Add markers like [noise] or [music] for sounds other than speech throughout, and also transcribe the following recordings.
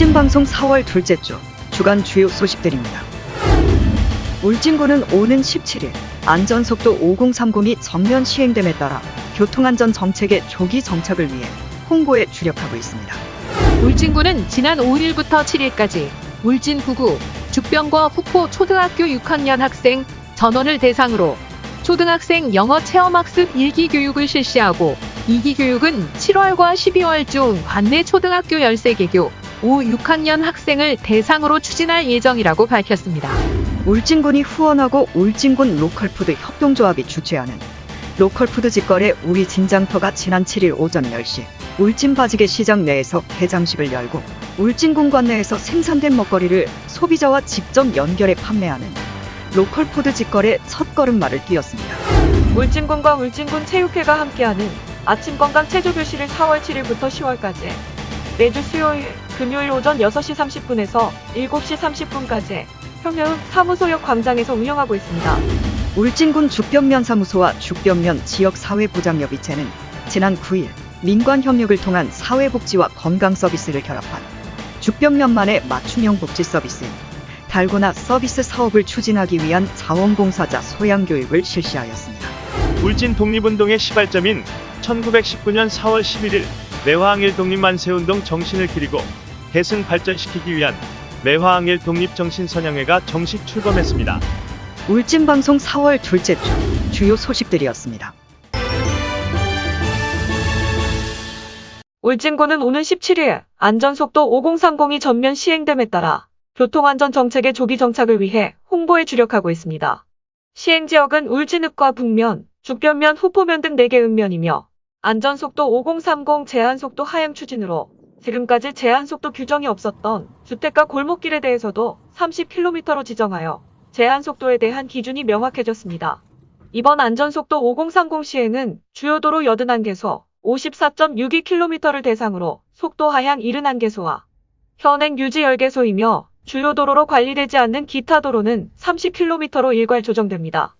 울진방송 4월 둘째 주 주간 주요 소식들입니다. 울진군은 오는 17일 안전속도 5030이 전면 시행됨에 따라 교통안전 정책의 조기 정착을 위해 홍보에 주력하고 있습니다. 울진군은 지난 5일부터 7일까지 울진 구구 죽병과 후포 초등학교 6학년 학생 전원을 대상으로 초등학생 영어 체험학습 1기 교육을 실시하고 2기 교육은 7월과 12월 중 관내 초등학교 13개 교 5, 6학년 학생을 대상으로 추진할 예정이라고 밝혔습니다. 울진군이 후원하고 울진군 로컬푸드 협동조합이 주최하는 로컬푸드 직거래 우리진 장터가 지난 7일 오전 10시 울진 바지게 시장 내에서 개장식을 열고 울진군 관내에서 생산된 먹거리를 소비자와 직접 연결해 판매하는 로컬푸드 직거래 첫 걸음마를 띄었습니다. 울진군과 울진군 체육회가 함께하는 아침 건강 체조 교실을 4월 7일부터 10월까지 매주 수요일, 금요일 오전 6시 30분에서 7시 30분까지 평야읍 사무소역 광장에서 운영하고 있습니다. 울진군 죽변면 사무소와 죽변면 지역사회보장협의체는 지난 9일 민관 협력을 통한 사회복지와 건강 서비스를 결합한 죽변면만의 맞춤형 복지 서비스인 달고나 서비스 사업을 추진하기 위한 자원봉사자 소양 교육을 실시하였습니다. 울진 독립운동의 시발점인 1919년 4월 11일 매화항일 독립만 세운동 정신을 기리고 계승 발전시키기 위한 매화항일 독립정신선양회가 정식 출범했습니다. 울진방송 4월 둘째 주 주요 소식들이었습니다. 울진군은 오는 17일 안전속도 5030이 전면 시행됨에 따라 교통안전 정책의 조기 정착을 위해 홍보에 주력하고 있습니다. 시행 지역은 울진읍과 북면, 죽변면, 후포면 등 4개 읍면이며 안전속도 5030 제한속도 하향 추진으로 지금까지 제한속도 규정이 없었던 주택가 골목길에 대해서도 30km로 지정하여 제한속도에 대한 기준이 명확해졌습니다. 이번 안전속도 5030 시행은 주요 도로 81개소 54.62km를 대상으로 속도 하향 71개소와 현행 유지 10개소이며 주요 도로로 관리되지 않는 기타 도로는 30km로 일괄 조정됩니다.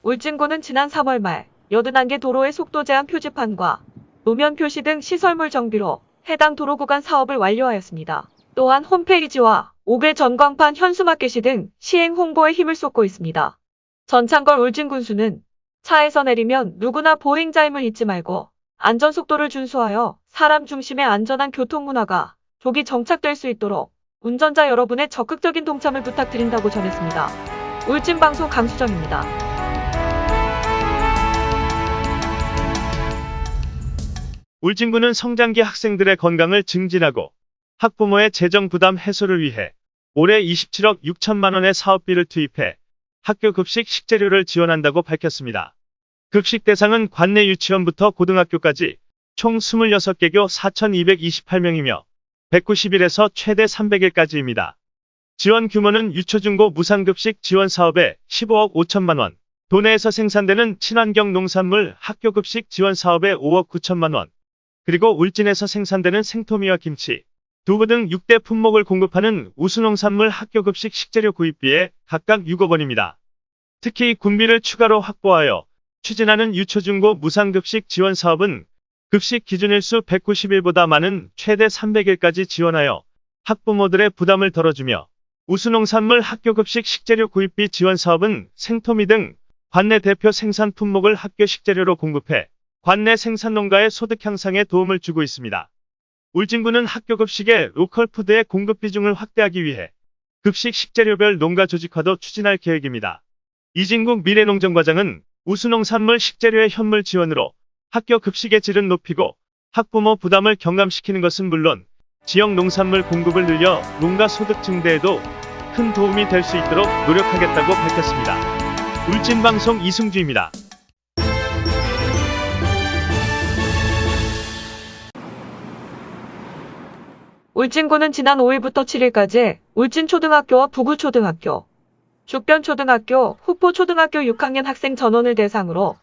울진군은 지난 3월 말 81개 도로의 속도 제한 표지판과 노면 표시 등 시설물 정비로 해당 도로 구간 사업을 완료하였습니다. 또한 홈페이지와 5개 전광판 현수마켓이 등 시행 홍보에 힘을 쏟고 있습니다. 전창걸 울진군수는 차에서 내리면 누구나 보행자임을 잊지 말고 안전속도를 준수하여 사람 중심의 안전한 교통문화가 조기 정착될 수 있도록 운전자 여러분의 적극적인 동참을 부탁드린다고 전했습니다. 울진방송 강수정입니다. 울진군은 성장기 학생들의 건강을 증진하고 학부모의 재정 부담 해소를 위해 올해 27억 6천만 원의 사업비를 투입해 학교 급식 식재료를 지원한다고 밝혔습니다. 급식 대상은 관내 유치원부터 고등학교까지 총 26개교 4,228명이며 190일에서 최대 300일까지입니다. 지원 규모는 유초중고 무상급식 지원 사업에 15억 5천만 원, 도내에서 생산되는 친환경 농산물 학교 급식 지원 사업에 5억 9천만 원, 그리고 울진에서 생산되는 생토미와 김치, 두부 등 6대 품목을 공급하는 우수농산물 학교급식 식재료 구입비에 각각 6억 원입니다. 특히 군비를 추가로 확보하여 추진하는 유초중고 무상급식 지원 사업은 급식 기준일수 190일보다 많은 최대 300일까지 지원하여 학부모들의 부담을 덜어주며 우수농산물 학교급식 식재료 구입비 지원 사업은 생토미 등 관내 대표 생산 품목을 학교 식재료로 공급해 관내 생산농가의 소득 향상에 도움을 주고 있습니다. 울진군은 학교 급식의 로컬 푸드의 공급 비중을 확대하기 위해 급식 식재료별 농가 조직화도 추진할 계획입니다. 이진국 미래농정과장은 우수농산물 식재료의 현물 지원으로 학교 급식의 질은 높이고 학부모 부담을 경감시키는 것은 물론 지역 농산물 공급을 늘려 농가 소득 증대에도 큰 도움이 될 수 있도록 노력하겠다고 밝혔습니다. 울진방송 이승주입니다. 울진군은 지난 5일부터 7일까지 울진초등학교와 부구초등학교, 죽변초등학교, 후포초등학교 6학년 학생 전원을 대상으로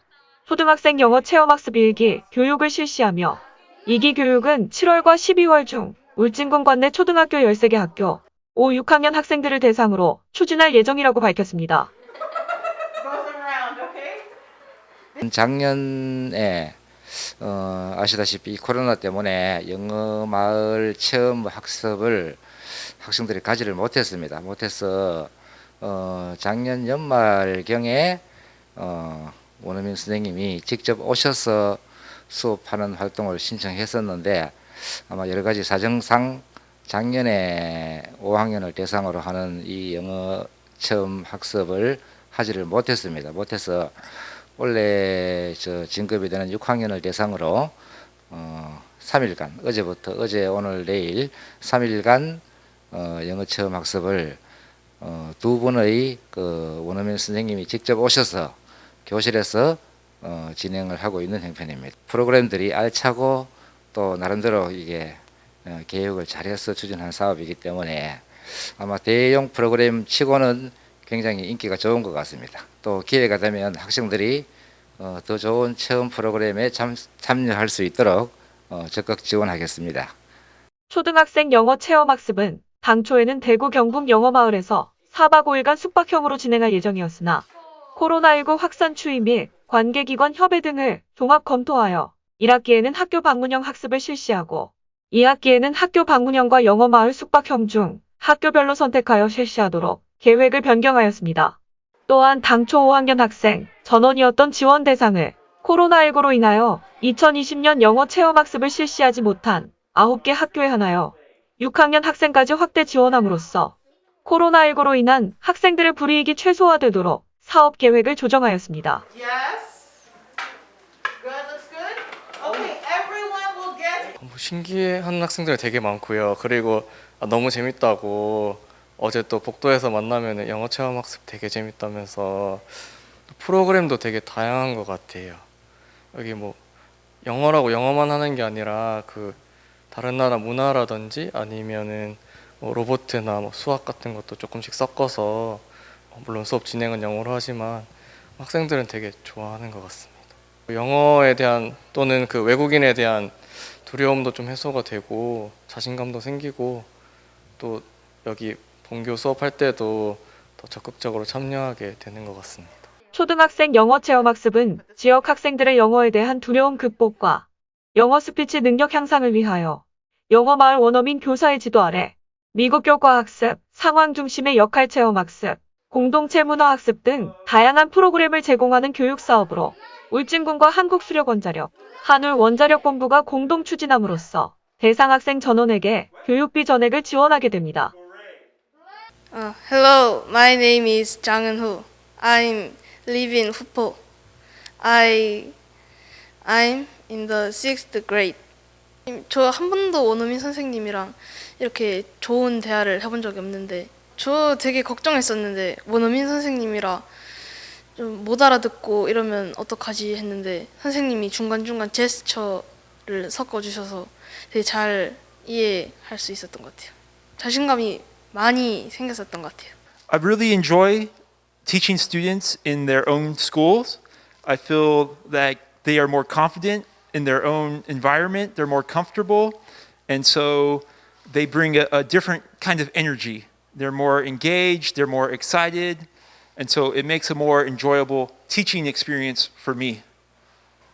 초등학생 영어 체험학습 1기 교육을 실시하며 2기 교육은 7월과 12월 중 울진군 관내 초등학교 13개 학교 5, 6학년 학생들을 대상으로 추진할 예정이라고 밝혔습니다. 작년에 어, 아시다시피 이 코로나 때문에 영어 마을 체험 학습을 학생들이 가지를 못했습니다. 못해서 어, 작년 연말경에 어, 원어민 선생님이 직접 오셔서 수업하는 활동을 신청했었는데 아마 여러 가지 사정상 작년에 5학년을 대상으로 하는 이 영어 체험 학습을 하지를 못했습니다. 못해서 원래 저 진급이 되는 6학년을 대상으로 어, 3일간 어제부터 어제 오늘 내일 3일간 어, 영어 체험 학습을 어, 두 분의 그 원어민 선생님이 직접 오셔서 교실에서 어, 진행을 하고 있는 형편입니다. 프로그램들이 알차고 또 나름대로 이게 어, 계획을 잘해서 추진한 사업이기 때문에 아마 대형 프로그램 치고는 굉장히 인기가 좋은 것 같습니다. 또 기회가 되면 학생들이 어, 더 좋은 체험 프로그램에 참, 참여할 수 있도록 어, 적극 지원하겠습니다. 초등학생 영어 체험학습은 당초에는 대구 경북 영어마을에서 4박 5일간 숙박형으로 진행할 예정이었으나 코로나19 확산 추이 및 관계기관 협의 등을 종합 검토하여 1학기에는 학교 방문형 학습을 실시하고 2학기에는 학교 방문형과 영어마을 숙박형 중 학교별로 선택하여 실시하도록 계획을 변경하였습니다. 또한 당초 5학년 학생 전원이었던 지원 대상을 코로나19로 인하여 2020년 영어 체험학습을 실시하지 못한 9개 학교에 한하여 6학년 학생까지 확대 지원함으로써 코로나19로 인한 학생들의 불이익이 최소화되도록 사업 계획을 조정하였습니다. Yes. Good. Looks good. Okay. Everyone will get. 뭐 신기해하는 학생들이 되게 많고요. 그리고 아, 너무 재밌다고 어제 또 복도에서 만나면 영어 체험 학습 되게 재밌다면서 프로그램도 되게 다양한 것 같아요. 여기 뭐 영어라고 영어만 하는 게 아니라 그 다른 나라 문화라든지 아니면은 뭐 로보트나 뭐 수학 같은 것도 조금씩 섞어서 어, 물론 수업 진행은 영어로 하지만 학생들은 되게 좋아하는 것 같습니다. 영어에 대한 또는 그 외국인에 대한 두려움도 좀 해소가 되고 자신감도 생기고 또 여기 본교 수업할 때도 더 적극적으로 참여하게 되는 것 같습니다. 초등학생 영어 체험학습은 지역 학생들의 영어에 대한 두려움 극복과 영어 스피치 능력 향상을 위하여 영어 마을 원어민 교사의 지도 아래 미국 교과 학습, 상황 중심의 역할 체험 학습, 공동체 문화 학습 등 다양한 프로그램을 제공하는 교육 사업으로 울진군과 한국수력원자력, 한울원자력본부가 공동 추진함으로써 대상 학생 전원에게 교육비 전액을 지원하게 됩니다. Uh, hello, my name is Jang Eun-ho. I'm live in Hupo. I I'm in the sixth grade. 저 한 번도 원어민 선생님이랑 이렇게 좋은 대화를 해본 적이 없는데 저 되게 걱정했었는데 원어민 선생님이라 좀 못 알아듣고 이러면 어떡하지 했는데 선생님이 중간중간 제스처를 섞어주셔서 되게 잘 이해할 수 있었던 것 같아요. 자신감이 많이 생겼었던 것 같아요. I really enjoy teaching students in their own schools. I feel that they are more confident in their own environment, they're more comfortable, and so they bring a, a different kind of energy. They're more engaged, they're more excited, and so it makes a more enjoyable teaching experience for me.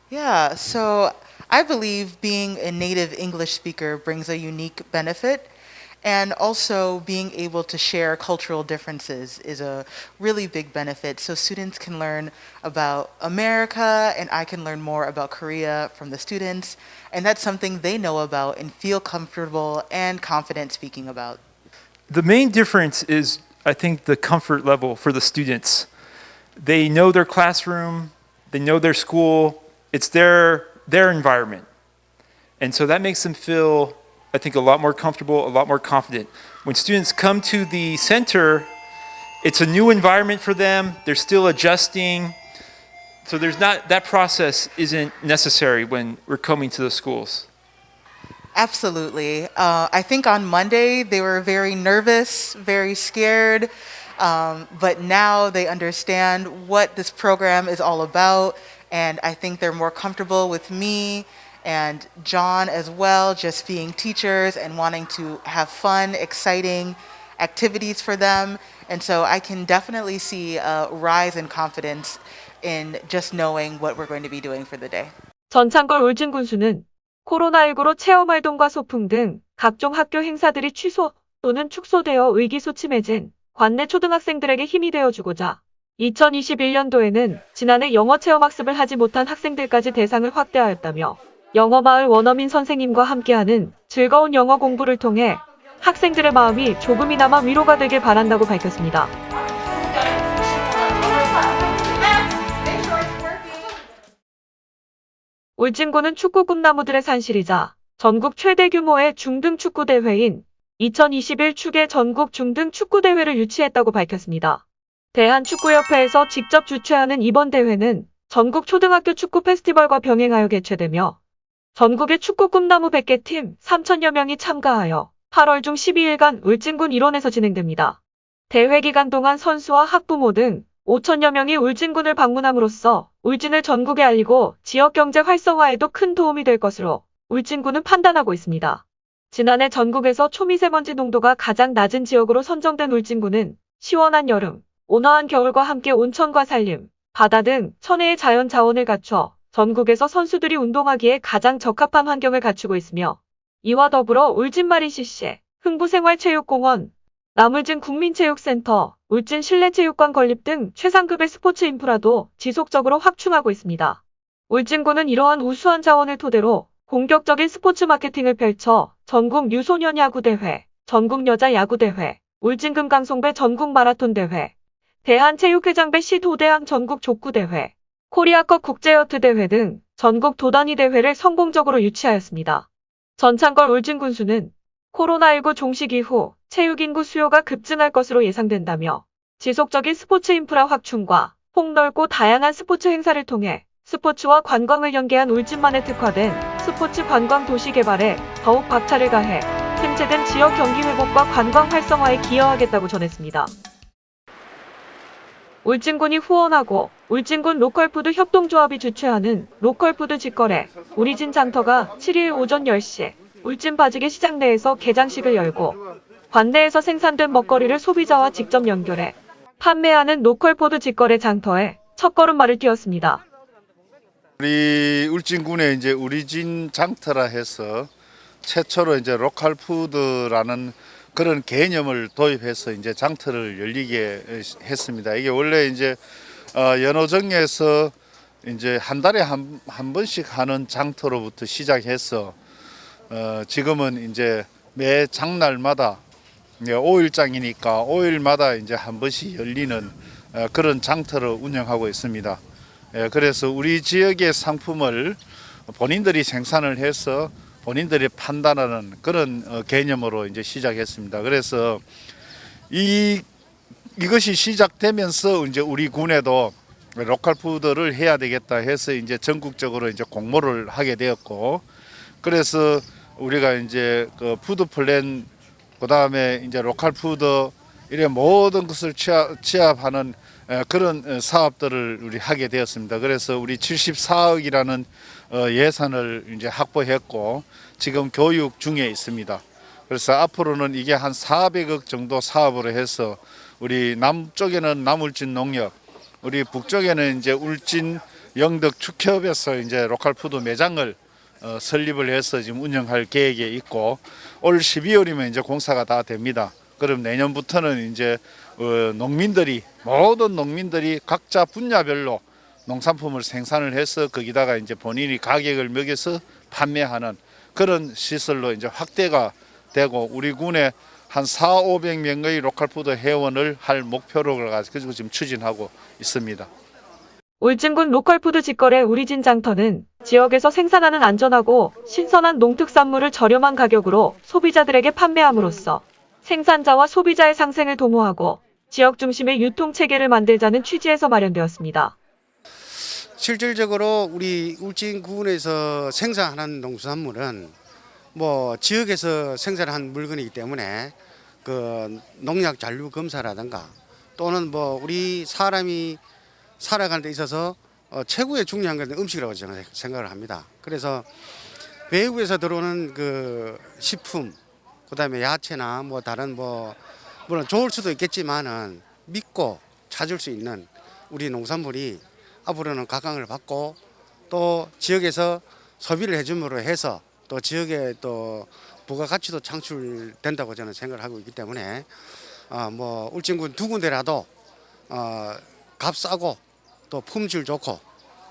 Yeah. So I believe being a native English speaker brings a unique benefit. and also being able to share cultural differences is a really big benefit. So students can learn about America and I can learn more about Korea from the students. And that's something they know about and feel comfortable and confident speaking about. The main difference is, I think, the comfort level for the students. They know their classroom, they know their school, it's their, their environment. And so that makes them feel, I think, a lot more comfortable, a lot more confident. When students come to the center, it's a new environment for them, they're still adjusting. So there's not, that process isn't necessary when we're coming to the schools. Absolutely. Uh, I think on Monday they were very nervous, very scared, um, but now they understand what this program is all about, and I think they're more comfortable with me and John as well, just being teachers and wanting to have fun, exciting activities for them. And so I can definitely see a rise in confidence in just knowing what we're going to be doing for the day. 전창걸 울진 군수는 코로나19로 체험 활동과 소풍 등 각종 학교 행사들이 취소 또는 축소되어 의기소침해진 관내 초등학생들에게 힘이 되어주고자 2021년도에는 지난해 영어 체험 학습을 하지 못한 학생들까지 대상을 확대하였다며 영어마을 원어민 선생님과 함께하는 즐거운 영어 공부를 통해 학생들의 마음이 조금이나마 위로가 되길 바란다고 밝혔습니다. 울진군은 축구 꿈나무들의 산실이자 전국 최대 규모의 중등 축구 대회인 2021 축의 전국 중등 축구 대회를 유치했다고 밝혔습니다. 대한축구협회에서 직접 주최하는 이번 대회는 전국 초등학교 축구 페스티벌과 병행하여 개최되며 전국의 축구 꿈나무 100개 팀 3천여 명이 참가하여 8월 중 12일간 울진군 일원에서 진행됩니다. 대회 기간 동안 선수와 학부모 등 5천여 명이 울진군을 방문함으로써 울진을 전국에 알리고 지역 경제 활성화에도 큰 도움이 될 것으로 울진군은 판단하고 있습니다. 지난해 전국에서 초미세먼지 농도가 가장 낮은 지역으로 선정된 울진군은 시원한 여름, 온화한 겨울과 함께 온천과 산림, 바다 등 천혜의 자연 자원을 갖춰 전국에서 선수들이 운동하기에 가장 적합한 환경을 갖추고 있으며 이와 더불어 울진마린 CC, 흥부생활체육공원, 남울진 국민체육센터, 울진 실내체육관 건립 등 최상급의 스포츠 인프라도 지속적으로 확충하고 있습니다. 울진군은 이러한 우수한 자원을 토대로 공격적인 스포츠 마케팅을 펼쳐 전국 유소년 야구대회, 전국 여자 야구대회, 울진금강송배 전국 마라톤 대회, 대한체육회장배 시도대항 전국 족구대회, 코리아컵 국제요트 대회 등 전국 도단위 대회를 성공적으로 유치하였습니다. 전찬걸 울진 군수는 코로나19 종식 이후 체육 인구 수요가 급증할 것으로 예상된다며 지속적인 스포츠 인프라 확충과 폭넓고 다양한 스포츠 행사를 통해 스포츠와 관광을 연계한 울진만에 특화된 스포츠 관광 도시 개발에 더욱 박차를 가해 침체된 지역 경기 회복과 관광 활성화에 기여하겠다고 전했습니다. 울진군이 후원하고 울진군 로컬푸드 협동조합이 주최하는 로컬푸드 직거래 우리진 장터가 7일 오전 10시 울진 바지게 시장 내에서 개장식을 열고 관내에서 생산된 먹거리를 소비자와 직접 연결해 판매하는 로컬푸드 직거래 장터에 첫걸음마를 띄웠습니다. 우리 울진군에 이제 우리진 장터라 해서 최초로 이제 로컬 푸드라는 그런 개념을 도입해서 이제 장터를 열리게 했습니다. 이게 원래 이제 어, 연호정에서 이제 한 달에 한, 한 번씩 하는 장터로부터 시작해서 어, 지금은 이제 매 장날마다 5일장이니까 5일마다 이제 한 번씩 열리는 어, 그런 장터를 운영하고 있습니다. 예, 그래서 우리 지역의 상품을 본인들이 생산을 해서 본인들이 판매하는 그런 어, 개념으로 이제 시작했습니다. 그래서 이 이것이 시작되면서 이제 우리 군에도 로컬 푸드를 해야 되겠다 해서 이제 전국적으로 이제 공모를 하게 되었고 그래서 우리가 이제 그 푸드 플랜 그다음에 이제 로컬 푸드 이런 모든 것을 취합, 에, 그런 어, 사업들을 우리 하게 되었습니다. 그래서 우리 74억이라는 어, 예산을 이제 확보했고 지금 교육 중에 있습니다. 그래서 앞으로는 이게 한 400억 정도 사업으로 해서 우리 남쪽에는 남울진 농협, 우리 북쪽에는 이제 울진 영덕 축협에서 이제 로컬 푸드 매장을 어, 설립을 해서 지금 운영할 계획에 있고 올 12월이면 이제 공사가 다 됩니다. 그럼 내년부터는 이제 어, 농민들이 모든 농민들이 각자 분야별로 농산품을 생산을 해서 거기다가 이제 본인이 가격을 매겨서 판매하는 그런 시설로 이제 확대가 되고 우리 군에 한 4, 500명의 로컬푸드 회원을 할 목표로 가지고 지금 추진하고 있습니다. 울진군 로컬푸드 직거래 우리진 장터는 지역에서 생산하는 안전하고 신선한 농특산물을 저렴한 가격으로 소비자들에게 판매함으로써 생산자와 소비자의 상생을 도모하고 지역 중심의 유통 체계를 만들자는 취지에서 마련되었습니다. 실질적으로 우리 울진군에서 생산하는 농수산물은 뭐 지역에서 생산한 물건이기 때문에 그 농약 잔류 검사라든가 또는 뭐 우리 사람이 살아가는 데 있어서 어 최고의 중요한 건 음식이라고 저는 생각을 합니다. 그래서 외국에서 들어오는 그 식품 그 다음에 야채나 뭐 다른 뭐 물론 좋을 수도 있겠지만은 믿고 찾을 수 있는 우리 농산물이 앞으로는 각광을 받고 또 지역에서 소비를 해줌으로 해서 또 지역에 또 부가가치도 창출된다고 저는 생각을 하고 있기 때문에 어, 뭐 울진군 두 군데라도 어, 값 싸고 또 품질 좋고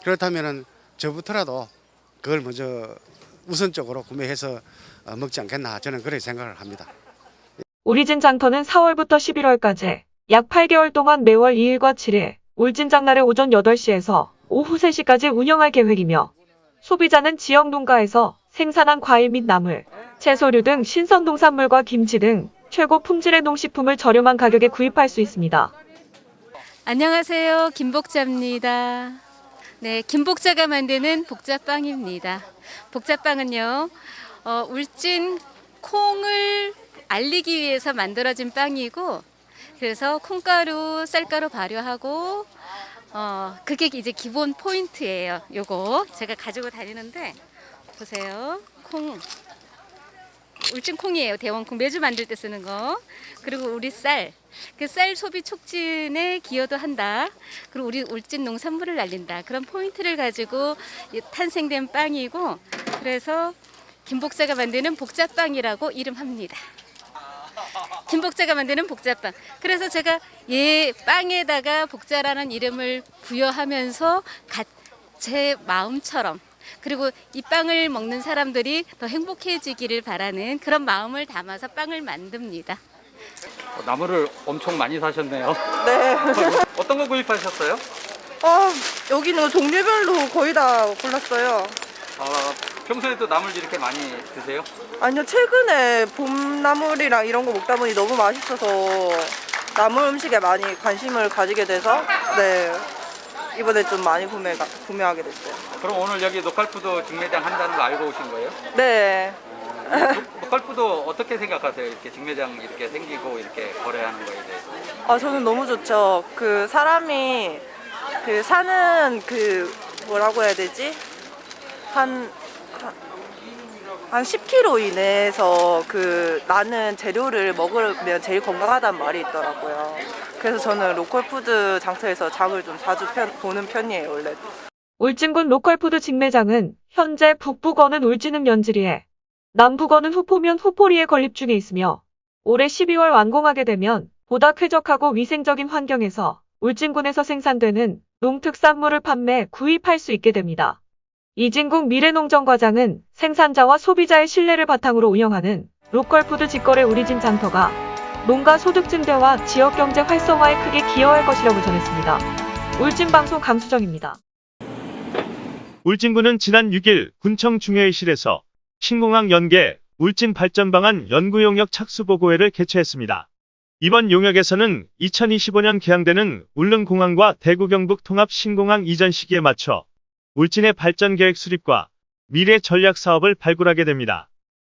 그렇다면은 저부터라도 그걸 먼저 우선적으로 구매해서 어, 먹지 않겠나 저는 그렇게 생각을 합니다. 우리진 장터는 4월부터 11월까지 약 8개월 동안 매월 2일과 7일 울진 장날의 오전 8시에서 오후 3시까지 운영할 계획이며 소비자는 지역 농가에서 생산한 과일 및 나물, 채소류 등 신선 농산물과 김치 등 최고 품질의 농식품을 저렴한 가격에 구입할 수 있습니다. 안녕하세요. 김복자입니다. 네, 김복자가 만드는 복자빵입니다. 복자빵은요, 어, 울진 콩을 알리기 위해서 만들어진 빵이고, 그래서 콩가루, 쌀가루 발효하고, 어, 그게 이제 기본 포인트예요. 요거 제가 가지고 다니는데, 보세요. 콩. 울진 콩이에요. 대원콩 매주 만들 때 쓰는 거. 그리고 우리 쌀. 그 쌀 소비 촉진에 기여도 한다. 그리고 우리 울진 농산물을 알린다. 그런 포인트를 가지고 이 탄생된 빵이고 그래서 김복자가 만드는 복자빵이라고 이름합니다. 김복자가 만드는 복자빵. 그래서 제가 얘 빵에다가 복자라는 이름을 부여하면서 가- 제 마음처럼 그리고 이 빵을 먹는 사람들이 더 행복해지기를 바라는 그런 마음을 담아서 빵을 만듭니다. 나무를 엄청 많이 사셨네요. 네. [laughs] 어떤 거 구입하셨어요? 어, 여기는 종류별로 거의 다 골랐어요. 어, 평소에도 나물 이렇게 많이 드세요? 아니요, 최근에 봄나물이랑 이런 거 먹다 보니 너무 맛있어서 나물 음식에 많이 관심을 가지게 돼서 네. 이번에 좀 많이 구매, 구매하게 됐어요. 그럼 오늘 여기 노칼푸드 직매장 한다는 거 알고 오신 거예요? 네. 노- 노칼푸드 어떻게 생각하세요? 이렇게 직매장 이렇게 생기고 이렇게 거래하는 거에 대해서? 아, 저는 너무 좋죠. 그 사람이 그 사는 그 뭐라고 해야 되지? 한, 한, 한 10km 이내에서 그 나는 재료를 먹으면 제일 건강하다는 말이 있더라고요. 그래서 저는 로컬 푸드 장터에서 장을 좀 자주 편- 보는 편이에요, 원래. 울진군 로컬푸드 직매장은 현재 북부권은 울진읍 연지리에 남부권은 후포면 후포리에 건립 중에 있으며 올해 12월 완공하게 되면 보다 쾌적하고 위생적인 환경에서 울진군에서 생산되는 농특산물을 판매, 구입할 수 있게 됩니다. 이진국 미래농정과장은 생산자와 소비자의 신뢰를 바탕으로 운영하는 로컬푸드 직거래 우리진 장터가 농가 소득 증대와 지역 경제 활성화에 크게 기여할 것이라고 전했습니다. 울진방송 강수정입니다. 울진군은 지난 6일 군청 중회의실에서 신공항 연계 울진 발전 방안 연구 용역 착수 보고회를 개최했습니다. 이번 용역에서는 2025년 개항되는 울릉공항과 대구 경북 통합 신공항 이전 시기에 맞춰 울진의 발전 계획 수립과 미래 전략 사업을 발굴하게 됩니다.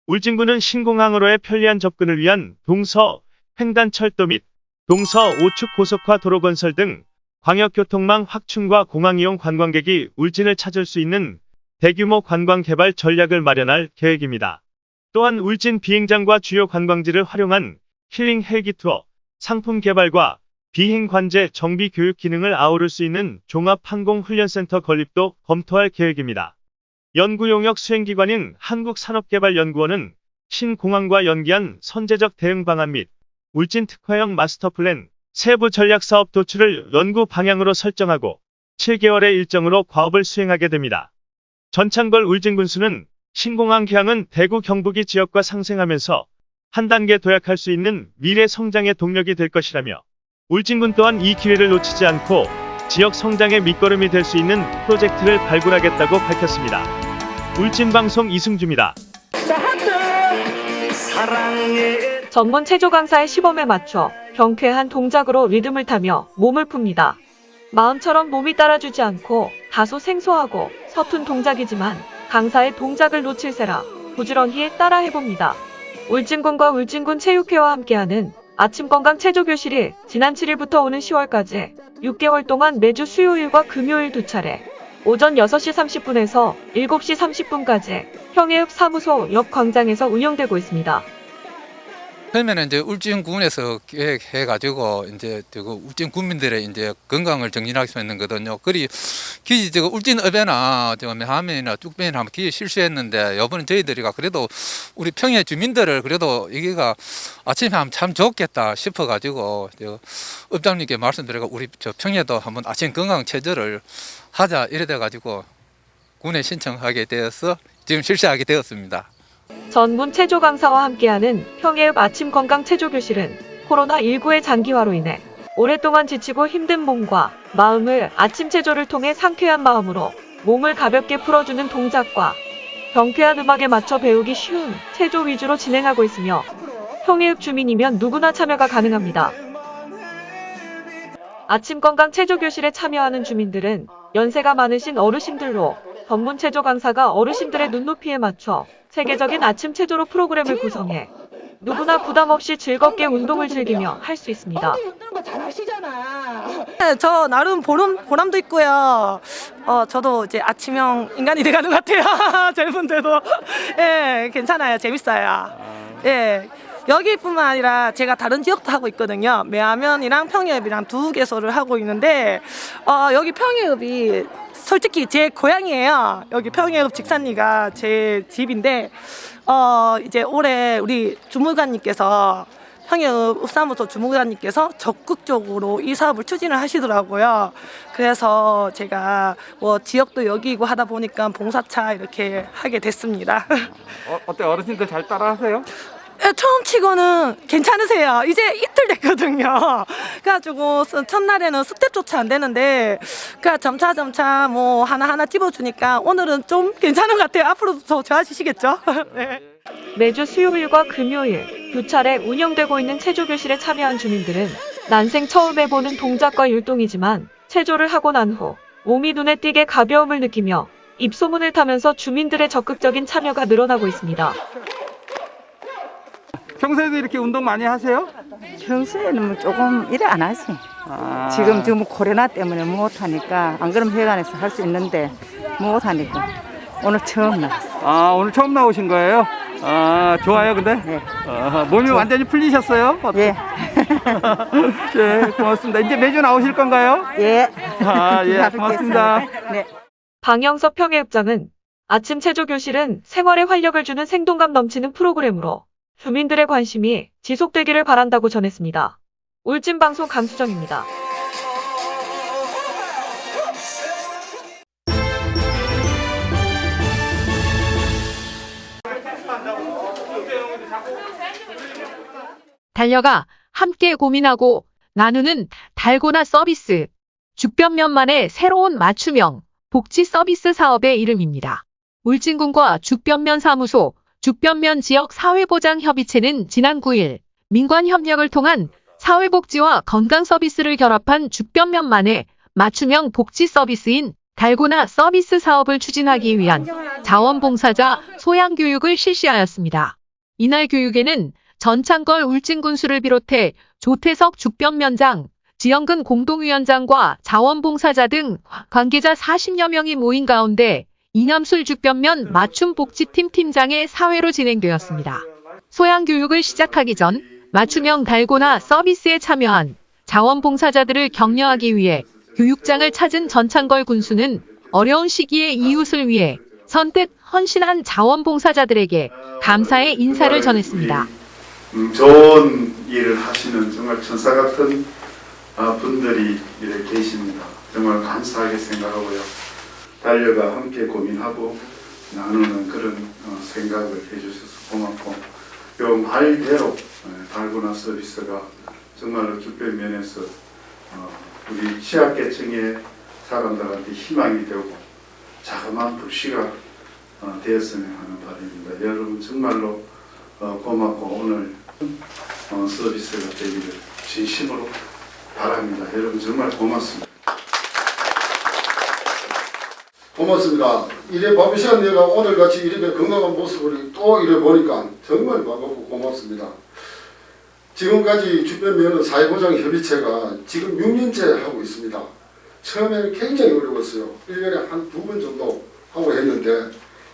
울진군은 신공항으로의 편리한 접근을 위한 동서 횡단 철도 및 동서 오축 고속화 도로 건설 등 광역교통망 확충과 공항 이용 관광객이 울진을 찾을 수 있는 대규모 관광 개발 전략을 마련할 계획입니다. 또한 울진 비행장과 주요 관광지를 활용한 힐링 헬기 투어, 상품 개발과 비행 관제 정비 교육 기능을 아우를 수 있는 종합 항공 훈련센터 건립도 검토할 계획입니다. 연구 용역 수행기관인 한국산업개발연구원은 신공항과 연계한 선제적 대응 방안 및 울진 특화형 마스터 플랜 세부 전략 사업 도출을 연구 방향으로 설정하고 7개월의 일정으로 과업을 수행하게 됩니다. 전창걸 울진군수는 신공항 개항은 대구 경북이 지역과 상생하면서 한 단계 도약할 수 있는 미래 성장의 동력이 될 것이라며 울진군 또한 이 기회를 놓치지 않고 지역 성장의 밑거름이 될 수 있는 프로젝트를 발굴하겠다고 밝혔습니다. 울진방송 이승주입니다. 전문 체조 강사의 시범에 맞춰 경쾌한 동작으로 리듬을 타며 몸을 풉니다. 마음처럼 몸이 따라주지 않고 다소 생소하고 서툰 동작이지만 강사의 동작을 놓칠세라 부지런히 따라 해봅니다. 울진군과 울진군 체육회와 함께하는 아침 건강 체조 교실이 지난 7일부터 오는 10월까지 6개월 동안 매주 수요일과 금요일 두 차례 오전 6시 30분에서 7시 30분까지 평해읍 사무소 옆 광장에서 운영되고 있습니다. 처음에는 이제 울진 군에서 계획해 가지고 이제 그 울진 군민들의 이제 건강을 정진하기 위해서 했는 거든요. 그리 기 저거 울진 읍에나 저 매화면이나 뚝배나 한번 기 실수했는데 이번에 저희들이가 그래도 우리 평야 주민들을 그래도 여기가 아침에 하면 참 좋겠다 싶어 가지고 저 읍장님께 말씀드리고 우리 저 평야도 한번 아침 건강 체조를 하자 이래 돼 가지고 군에 신청하게 되어서 지금 실시하게 되었습니다. 전문 체조 강사와 함께하는 평해읍 아침 건강 체조 교실은 코로나19의 장기화로 인해 오랫동안 지치고 힘든 몸과 마음을 아침 체조를 통해 상쾌한 마음으로 몸을 가볍게 풀어주는 동작과 경쾌한 음악에 맞춰 배우기 쉬운 체조 위주로 진행하고 있으며 평해읍 주민이면 누구나 참여가 가능합니다. 아침 건강 체조 교실에 참여하는 주민들은 연세가 많으신 어르신들로 전문 체조 강사가 어르신들의 눈높이에 맞춰 세계적인 아침 체조로 프로그램을 구성해 누구나 부담 없이 즐겁게 운동을 즐기며 할 수 있습니다. 네, 저 나름 보람, 보람도 있고요. 어, 저도 이제 아침형 인간이 돼가는 것 같아요. [laughs] 젊은데도. 예, 괜찮아요. 재밌어요. 예. 여기뿐만 아니라 제가 다른 지역도 하고 있거든요. 매화면이랑 평해읍이랑 두 개소를 하고 있는데 어, 여기 평해읍이 솔직히 제 고향이에요. 여기 평해읍 직산리가 제 집인데 어, 이제 올해 우리 주무관님께서 평해읍 읍사무소 주무관님께서 적극적으로 이 사업을 추진을 하시더라고요. 그래서 제가 뭐 지역도 여기고 하다 보니까 봉사차 이렇게 하게 됐습니다. 어, 어때 어르신들 잘 따라하세요? 예, 처음 치고는 괜찮으세요. 이제 이틀 됐거든요. 그래가지고 스- 첫날에는 스텝조차 안 되는데, 그러니까 점차 점차 뭐 하나하나 집어주니까 오늘은 좀 괜찮은 것 같아요. 앞으로도 더 좋아지시겠죠? [laughs] 네. 매주 수요일과 금요일 두 차례 운영되고 있는 체조 교실에 참여한 주민들은 난생 처음 해보는 동작과 율동이지만 체조를 하고 난 후 몸이 눈에 띄게 가벼움을 느끼며 입소문을 타면서 주민들의 적극적인 참여가 늘어나고 있습니다. 평소에도 이렇게 운동 많이 하세요? 평소에는 뭐 조금 일을 안 하지. 아. 지금 지금 코로나 때문에 못 하니까 안 그러면 회관에서 할 수 있는데 못 하니까 오늘 처음 나왔어. 아 오늘 처음 나오신 거예요? 아 좋아요 근데? 네. 아, 몸이 좋아. 완전히 풀리셨어요? 예. [laughs] 예 고맙습니다. 이제 매주 나오실 건가요? 예. 아예 [laughs] 잘 고맙습니다. 네. 방영섭 평해읍장은 아침 체조 교실은 생활에 활력을 주는 생동감 넘치는 프로그램으로 주민들의 관심이 지속되기를 바란다고 전했습니다. 울진방송 강수정입니다. 달려가 함께 고민하고 나누는 달고나 서비스. 죽변면만의 새로운 맞춤형 복지 서비스 사업의 이름입니다. 울진군과 죽변면 사무소, 죽변면 지역 사회보장협의체는 지난 9일 민관 협력을 통한 사회복지와 건강 서비스를 결합한 죽변면만의 맞춤형 복지 서비스인 달고나 서비스 사업을 추진하기 위한 자원봉사자 소양교육을 실시하였습니다. 이날 교육에는 전창걸 울진군수를 비롯해 조태석 죽변면장, 지영근 공동위원장과 자원봉사자 등 관계자 40여 명이 모인 가운데 이남술 죽변면 맞춤복지팀 팀장의 사회로 진행되었습니다. 소양교육을 시작하기 전 맞춤형 달고나 서비스에 참여한 자원봉사자들을 격려하기 위해 교육장을 찾은 전창걸 군수는 어려운 시기에 이웃을 위해 선뜻 헌신한 자원봉사자들에게 감사의 인사를 전했습니다. 음, 좋은 일을 하시는 정말 천사 같은 아, 분들이 이렇게 계십니다. 정말 감사하게 생각하고요. 달려가 함께 고민하고 나누는 그런 어, 생각을 해주셔서 고맙고 요 말대로 예, 달고나 서비스가 정말로 주변 면에서 어, 우리 취약계층의 사람들한테 희망이 되고 자그마한 불씨가 어, 되었으면 하는 바람입니다. 여러분 정말로 어, 고맙고 오늘 어, 서비스가 되기를 진심으로 바랍니다. 여러분 정말 고맙습니다. 고맙습니다. 이래 바쁜 시간 내가 오늘같이 이렇게 건강한 모습을 또 이래 보니까 정말 반갑고 고맙습니다. 지금까지 주변 면허 사회보장협의체가 지금 6년째 하고 있습니다. 처음에는 굉장히 어려웠어요. 1년에 한 두 번 정도 하고 했는데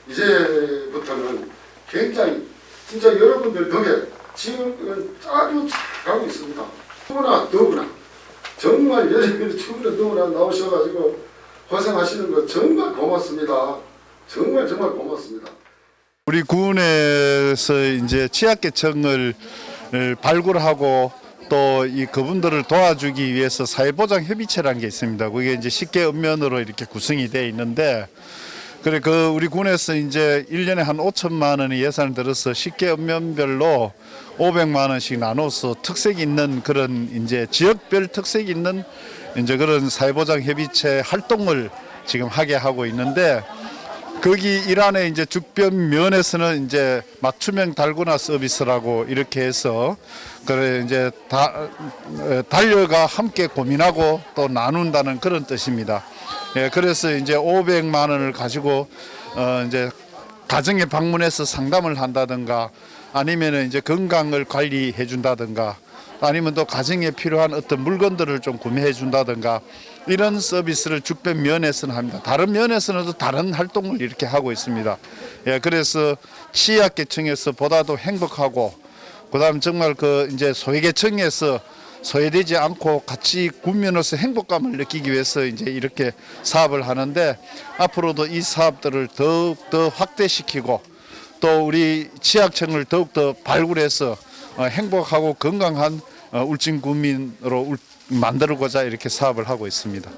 이제부터는 굉장히 진짜 여러분들 덕에 지금 아주 잘 가고 있습니다. 추구나 더구나 정말 여러분이 추구나 더구나 나오셔가지고 고생하시는 거 정말 고맙습니다. 정말 정말 고맙습니다. 우리 군에서 이제 취약계층을 발굴하고 또 이 그분들을 도와주기 위해서 사회보장 협의체라는 게 있습니다. 그게 이제 쉽게 읍면으로 이렇게 구성이 되어 있는데 그래 그 우리 군에서 이제 1년에 한 5천만 원의 예산을 들어서 쉽게 읍면별로 500만 원씩 나눠서 특색 있는 그런 이제 지역별 특색 있는 이제 그런 사회보장 협의체 활동을 지금 하게 하고 있는데 거기 일환의 이제 죽변 면에서는 이제 맞춤형 달고나 서비스라고 이렇게 해서 그래 이제 다 에, 달려가 함께 고민하고 또 나눈다는 그런 뜻입니다. 예, 그래서 이제 500만 원을 가지고 어 이제 가정에 방문해서 상담을 한다든가 아니면은 이제 건강을 관리해 준다든가 아니면 또 가정에 필요한 어떤 물건들을 좀 구매해 준다든가 이런 서비스를 죽변 면에서는 합니다. 다른 면에서는 또 다른 활동을 이렇게 하고 있습니다. 예, 그래서 취약계층에서 보다도 행복하고 그다음 정말 그 이제 소외계층에서 소외되지 않고 같이 군면으로서 행복감을 느끼기 위해서 이제 이렇게 사업을 하는데 앞으로도 이 사업들을 더욱 더 확대시키고 또 우리 취약층을 더욱 더 발굴해서 어, 행복하고 건강한 어, 울진 국민으로 울- 만들고자 이렇게 사업을 하고 있습니다.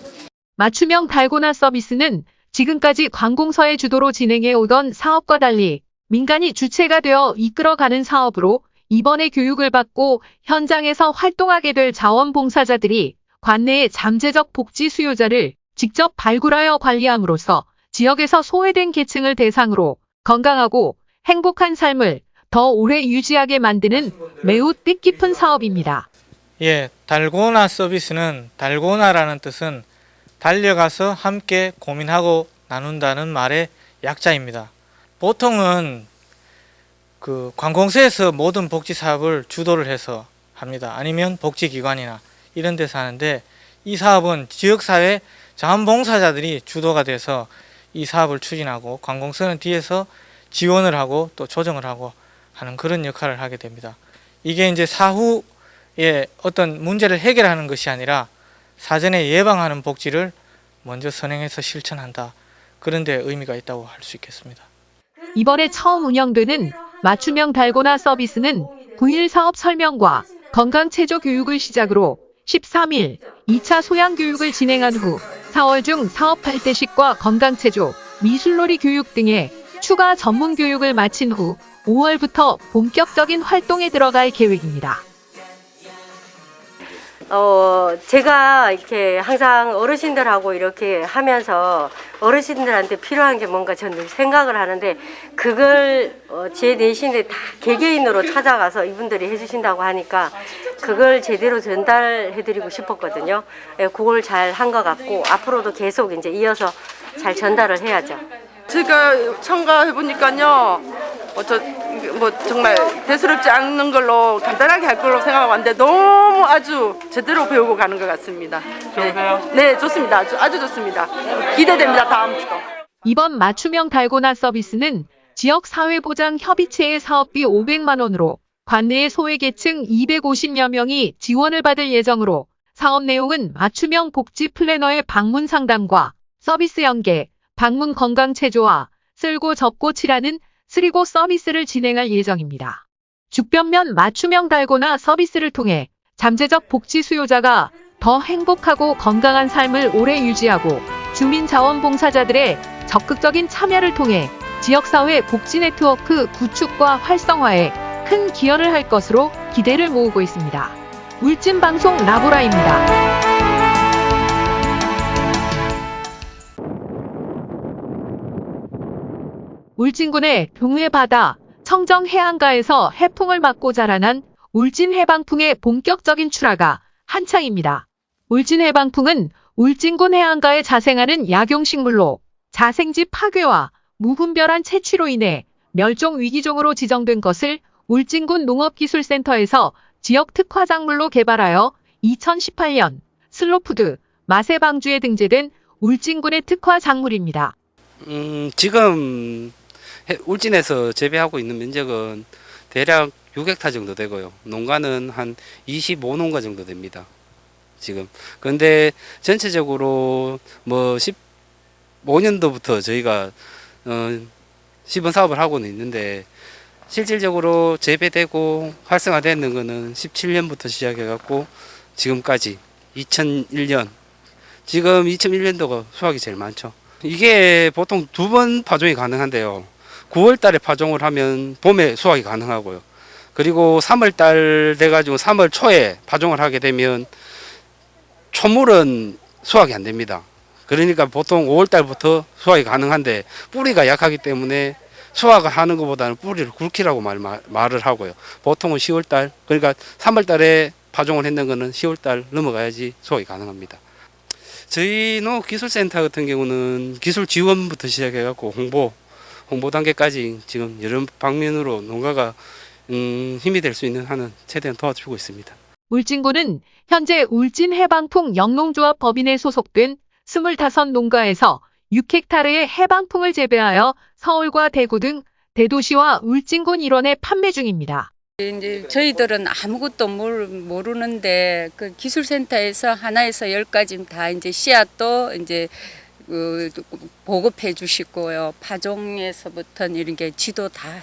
맞춤형 달고나 서비스는 지금까지 관공서의 주도로 진행해 오던 사업과 달리 민간이 주체가 되어 이끌어가는 사업으로 이번에 교육을 받고 현장에서 활동하게 될 자원봉사자들이 관내의 잠재적 복지 수요자를 직접 발굴하여 관리함으로써 지역에서 소외된 계층을 대상으로 건강하고 행복한 삶을 더 오래 유지하게 만드는 매우 뜻깊은 사업입니다. 예, 달고나 서비스는 달고나라는 뜻은 달려가서 함께 고민하고 나눈다는 말의 약자입니다. 보통은 그 관공서에서 모든 복지 사업을 주도를 해서 합니다. 아니면 복지기관이나 이런 데서 하는데 이 사업은 지역사회 자원봉사자들이 주도가 돼서 이 사업을 추진하고 관공서는 뒤에서 지원을 하고 또 조정을 하고 하는 그런 역할을 하게 됩니다. 이게 이제 사후에 어떤 문제를 해결하는 것이 아니라 사전에 예방하는 복지를 먼저 선행해서 실천한다. 그런 데 의미가 있다고 할 수 있겠습니다. 이번에 처음 운영되는 맞춤형 달고나 서비스는 9일 사업 설명과 건강체조 교육을 시작으로 13일 2차 소양교육을 진행한 후 4월 중 사업 발대식과 건강체조, 미술놀이 교육 등의 추가 전문 교육을 마친 후 5월부터 본격적인 활동에 들어갈 계획입니다. 어, 제가 이렇게 항상 어르신들하고 이렇게 하면서 어르신들한테 필요한 게 뭔가 저는 생각을 하는데 그걸 어, 제 내신에 다 개개인으로 찾아가서 이분들이 해주신다고 하니까 그걸 제대로 전달해드리고 싶었거든요. 예, 그걸 잘 한 것 같고 앞으로도 계속 이제 이어서 잘 전달을 해야죠. 제가 참가해 보니까요, 어, 저, 뭐 정말 대수롭지 않는 걸로 간단하게 할 걸로 생각하고 왔는데 너무 아주 제대로 배우고 가는 것 같습니다. 좋으세요? 네, 네, 좋습니다. 아주, 아주 좋습니다. 기대됩니다. 다음부터. 이번 맞춤형 달고나 서비스는 지역 사회보장 협의체의 사업비 500만 원으로 관내의 소외계층 250여 명이 지원을 받을 예정으로 사업 내용은 맞춤형 복지 플래너의 방문 상담과 서비스 연계, 방문 건강 체조와 쓸고 접고 칠하는 쓰리고 서비스를 진행할 예정입니다. 죽변면 맞춤형 달고나 서비스를 통해 잠재적 복지 수요자가 더 행복하고 건강한 삶을 오래 유지하고 주민 자원봉사자들의 적극적인 참여를 통해 지역사회 복지 네트워크 구축과 활성화에 큰 기여를 할 것으로 기대를 모으고 있습니다. 울진방송 라보라입니다. 울진군의 동해 바다 청정 해안가에서 해풍을 맞고 자라난 울진 해방풍의 본격적인 출하가 한창입니다. 울진 해방풍은 울진군 해안가에 자생하는 약용식물로 자생지 파괴와 무분별한 채취로 인해 멸종 위기종으로 지정된 것을 울진군 농업기술센터에서 지역 특화작물로 개발하여 2018년 슬로푸드 맛의 방주에 등재된 울진군의 특화 작물입니다. 음, 지금 해- 울진에서 재배하고 있는 면적은 대략 6헥타 정도 되고요. 농가는 한 25농가 정도 됩니다. 지금. 그런데 전체적으로 뭐 15년도부터 저희가 어, 시범 사업을 하고는 있는데 실질적으로 재배되고 활성화되는 거는 17년부터 시작해 갖고 지금까지 2001년 지금 2001년도가 수확이 제일 많죠. 이게 보통 두 번 파종이 가능한데요. 9월 달에 파종을 하면 봄에 수확이 가능하고요. 그리고 3월 달 돼가지고 3월 초에 파종을 하게 되면 초물은 수확이 안 됩니다. 그러니까 보통 5월 달부터 수확이 가능한데 뿌리가 약하기 때문에 수확을 하는 것보다는 뿌리를 굵히라고 말, 말, 말을 하고요. 보통은 10월 달, 그러니까 3월 달에 파종을 했는 거는 10월 달 넘어가야지 수확이 가능합니다. 저희 농업기술센터 같은 경우는 기술 지원부터 시작해갖고 홍보, 홍보 단계까지 지금 여러 방면으로 농가가 음, 힘이 될 수 있는 한은 최대한 도와주고 있습니다. 울진군은 현재 울진 해방풍 영농조합 법인에 소속된 25 농가에서 6헥타르의 해방풍을 재배하여 서울과 대구 등 대도시와 울진군 일원에 판매 중입니다. 이제 저희들은 아무것도 모르, 모르는데 그 기술센터에서 하나에서 열까지 다 이제 씨앗도 이제 그 보급해 주시고요. 파종에서부터 이런 게 지도 다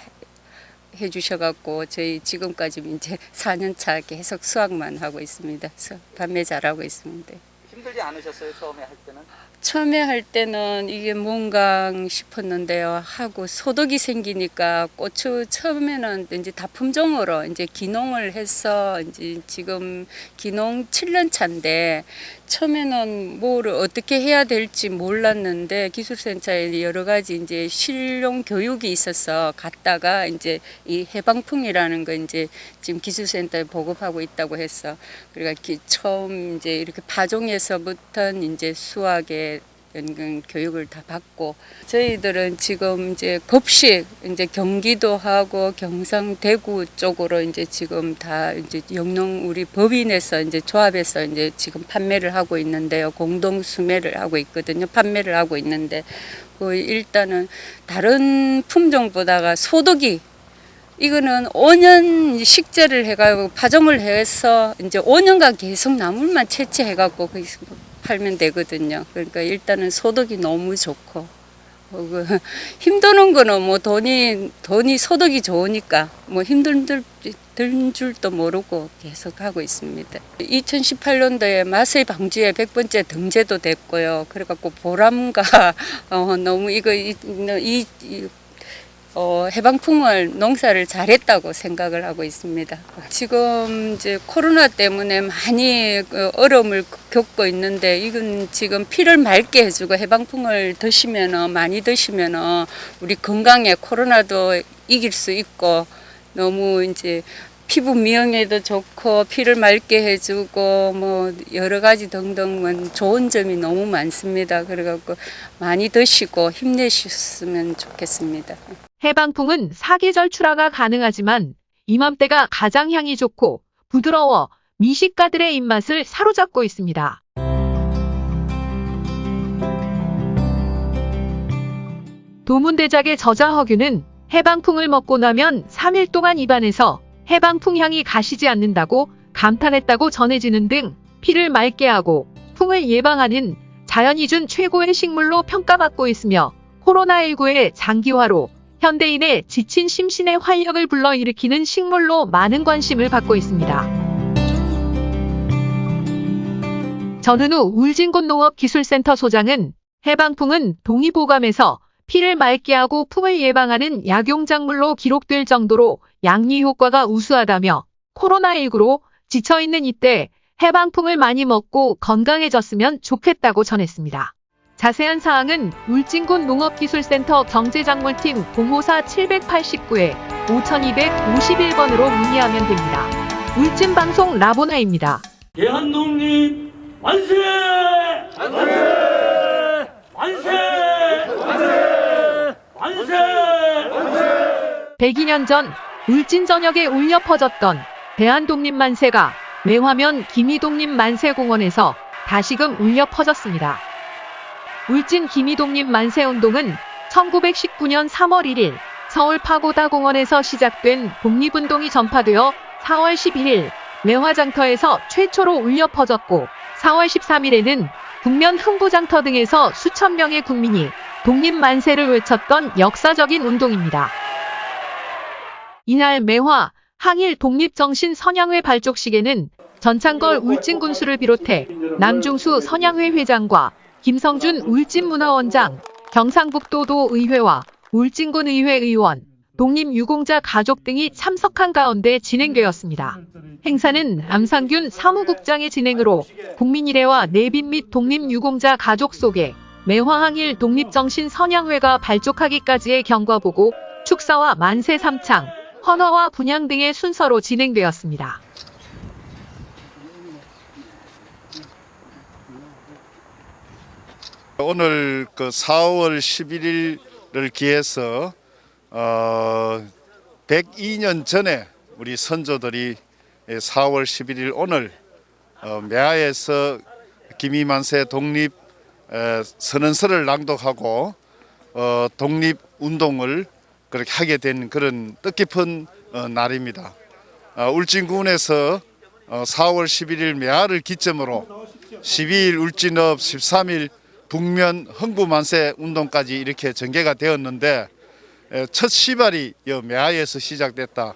해주셔갖고 저희 지금까지 이제 [laughs] 4년차 계속 수확만 하고 있습니다. 수- 판매 잘하고 있습니다. 힘들지 않으셨어요 처음에 할 때는? 처음에 할 때는 이게 뭔가 싶었는데요. 하고 소득이 생기니까 고추 처음에는 이제 다 품종으로 이제 기농을 해서 이제 지금 기농 7년 차인데 처음에는 뭐를 어떻게 해야 될지 몰랐는데 기술센터에 여러 가지 이제 실용 교육이 있어서 갔다가 이제 이 해방풍이라는 거 이제 지금 기술센터에 보급하고 있다고 해서 그러니까 기- 처음 이제 이렇게 파종에서부터 이제 수학에 연금 교육을 다 받고 저희들은 지금 이제 급식 이제 경기도 하고 경상 대구 쪽으로 이제 지금 다 이제 영농 우리 법인에서 이제 조합에서 이제 지금 판매를 하고 있는데요. 공동 수매를 하고 있거든요. 판매를 하고 있는데 그 일단은 다른 품종보다가 소득이 이거는 5년 식재를 해가지고 파종을 해서 이제 5년간 계속 나물만 채취해갖고 그 팔면 되거든요. 그러니까 일단은 소득이 너무 좋고 어, 그 [laughs] 힘드는 거는 뭐 돈이 돈이 소득이 좋으니까 뭐 힘든 들- 든 줄도 모르고 계속 하고 있습니다. 2018년도에 마세 방주에 100번째 등재도 됐고요. 그래갖고 보람과 [laughs] 어, 너무 이거 이, 이, 이 어, 해방풍을 농사를 잘했다고 생각을 하고 있습니다. 지금 이제 코로나 때문에 많이 그 어려움을 겪고 있는데 이건 지금 피를 맑게 해주고 해방풍을 드시면은 많이 드시면은 우리 건강에 코로나도 이길 수 있고 너무 이제 피부 미용에도 좋고 피를 맑게 해주고 뭐 여러 가지 등등 뭐 좋은 점이 너무 많습니다. 그래갖고 많이 드시고 힘내셨으면 좋겠습니다. 해방풍은 사계절 출하가 가능하지만 이맘때가 가장 향이 좋고 부드러워 미식가들의 입맛을 사로잡고 있습니다. 도문대작의 저자 허규는 해방풍을 먹고 나면 3일 동안 입안에서 해방풍 향이 가시지 않는다고 감탄했다고 전해지는 등 피를 맑게 하고 풍을 예방하는 자연이 준 최고의 식물로 평가받고 있으며 코로나19의 장기화로 현대인의 지친 심신의 활력을 불러일으키는 식물로 많은 관심을 받고 있습니다. 전은우 울진군 농업기술센터 소장은 해방풍은 동의보감에서 피를 맑게 하고 풍을 예방하는 약용작물로 기록될 정도로 양리 효과가 우수하다며 코로나19로 지쳐있는 이때 해방풍을 많이 먹고 건강해졌으면 좋겠다고 전했습니다. 자세한 사항은 울진군 농업기술센터 경제작물팀 054 789에 5251번으로 문의하면 됩니다. 울진방송 라보나입니다. 대한독립 만세! 만세! 만세! 만세! 만세! 102년 전 울진 전역에 울려 퍼졌던 대한독립 만세가 매화면 김이독립 만세공원에서 다시금 울려 퍼졌습니다. 울진 김이독립만세운동은 1919년 3월 1일 서울 파고다 공원에서 시작된 독립운동이 전파되어 4월 11일 매화장터에서 최초로 울려 퍼졌고 4월 13일에는 국면 흥부장터 등에서 수천 명의 국민이 독립 만세를 외쳤던 역사적인 운동입니다. 이날 매화 항일 독립정신 선양회 발족식에는 전창걸 울진군수를 비롯해 남중수 선양회 회장과 김성준 울진문화원장, 경상북도도 의회와 울진군 의회 의원, 독립유공자 가족 등이 참석한 가운데 진행되었습니다. 행사는 암상균 사무국장의 진행으로 국민일회와 내빈 및 독립유공자 가족 속에 매화항일 독립정신 선양회가 발족하기까지의 경과보고 축사와 만세 삼창, 헌화와 분향 등의 순서로 진행되었습니다. 오늘 그 4월 11일을 기해서 어 102년 전에 우리 선조들이 4월 11일 오늘 어 매화에서 김이만세 독립 에, 선언서를 낭독하고 어 독립 운동을 그렇게 하게 된 그런 뜻깊은 어, 날입니다. 어, 울진군에서 어, 4월 11일 매화를 기점으로 12일 울진업 13일 북면 흥부만세 운동까지 이렇게 전개가 되었는데 에, 첫 시발이 이 매화에서 시작됐다.